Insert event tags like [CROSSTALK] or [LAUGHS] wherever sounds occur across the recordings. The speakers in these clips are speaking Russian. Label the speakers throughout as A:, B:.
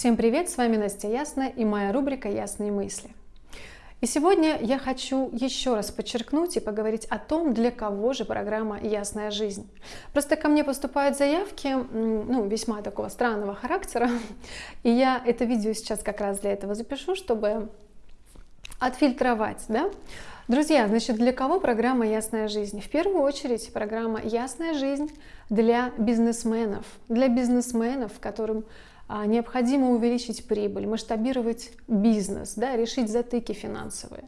A: Всем привет, с вами Настя Ясная и моя рубрика «Ясные мысли». И сегодня я хочу еще раз подчеркнуть и поговорить о том, для кого же программа «Ясная жизнь». Просто ко мне поступают заявки, ну, весьма такого странного характера, [LAUGHS] и я это видео сейчас как раз для этого запишу, чтобы отфильтровать, да, Друзья, значит, для кого программа «Ясная жизнь»? В первую очередь программа «Ясная жизнь» для бизнесменов, для бизнесменов, которым необходимо увеличить прибыль, масштабировать бизнес, да, решить затыки финансовые.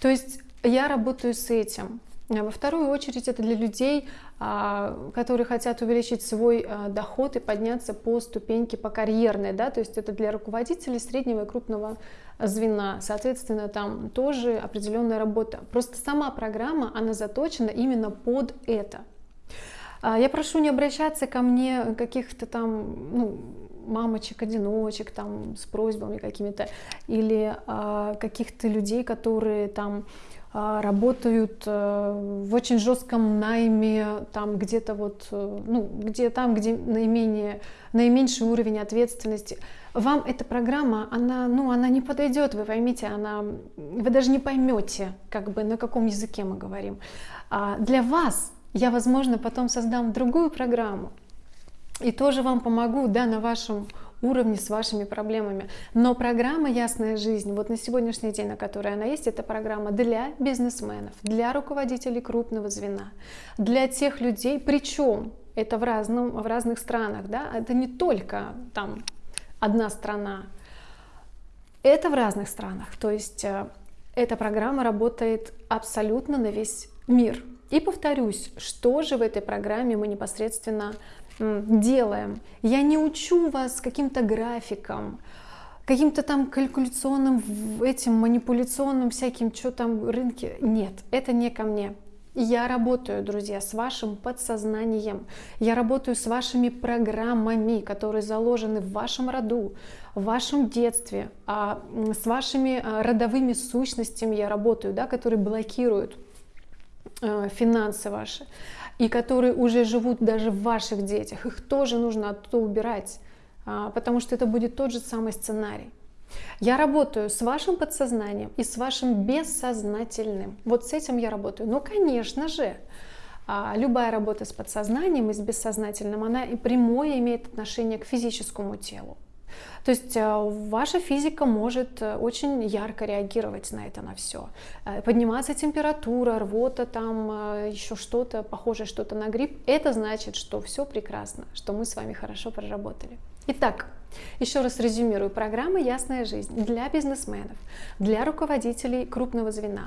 A: То есть я работаю с этим. А во вторую очередь это для людей, а, которые хотят увеличить свой доход и подняться по ступеньке, по карьерной, да, то есть это для руководителей среднего и крупного звена, соответственно, там тоже определенная работа. Просто сама программа, она заточена именно под это. Я прошу не обращаться ко мне каких-то там, ну, мамочек-одиночек там с просьбами какими-то, или а, каких-то людей, которые там а, работают а, в очень жестком найме, там где-то вот, э, ну, где там, где наименее, наименьший уровень ответственности. Вам эта программа, она, ну, она не подойдет, вы поймите, она, вы даже не поймете, как бы, на каком языке мы говорим. А для вас я, возможно, потом создам другую программу, и тоже вам помогу да, на вашем уровне с вашими проблемами. Но программа «Ясная жизнь», вот на сегодняшний день, на которой она есть, это программа для бизнесменов, для руководителей крупного звена, для тех людей, причем это в, разном, в разных странах, да, это не только там одна страна, это в разных странах, то есть э, эта программа работает абсолютно на весь мир. И повторюсь, что же в этой программе мы непосредственно делаем. Я не учу вас каким-то графикам, каким-то там калькуляционным, этим манипуляционным всяким, что там рынки. Нет, это не ко мне. Я работаю, друзья, с вашим подсознанием. Я работаю с вашими программами, которые заложены в вашем роду, в вашем детстве, а с вашими а, родовыми сущностями я работаю, да, которые блокируют финансы ваши и которые уже живут даже в ваших детях, их тоже нужно оттуда убирать, а, потому что это будет тот же самый сценарий. Я работаю с вашим подсознанием и с вашим бессознательным. Вот с этим я работаю. Но, конечно же, а, любая работа с подсознанием и с бессознательным, она и прямое имеет отношение к физическому телу. То есть э, ваша физика может э, очень ярко реагировать на это, на все. Э, подниматься температура, рвота, там еще что-то, похожее что-то на грипп. Это значит, что все прекрасно, что мы с вами хорошо проработали. Итак, еще раз резюмирую. Программа «Ясная жизнь» для бизнесменов, для руководителей крупного звена,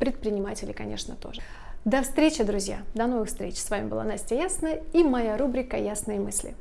A: предпринимателей, конечно, тоже. До встречи, друзья! До новых встреч! С вами была Настя Ясная и моя рубрика «Ясные мысли».